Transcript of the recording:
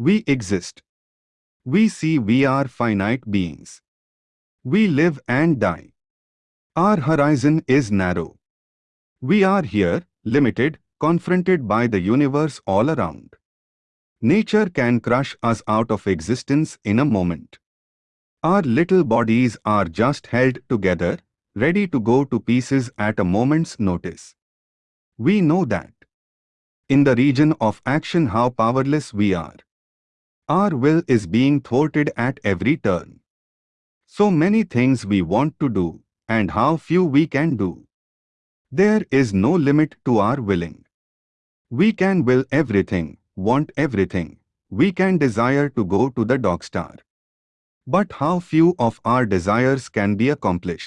We exist. We see we are finite beings. We live and die. Our horizon is narrow. We are here, limited, confronted by the universe all around. Nature can crush us out of existence in a moment. Our little bodies are just held together, ready to go to pieces at a moment's notice. We know that. In the region of action how powerless we are. Our will is being thwarted at every turn. So many things we want to do, and how few we can do. There is no limit to our willing. We can will everything, want everything. We can desire to go to the dog star. But how few of our desires can be accomplished.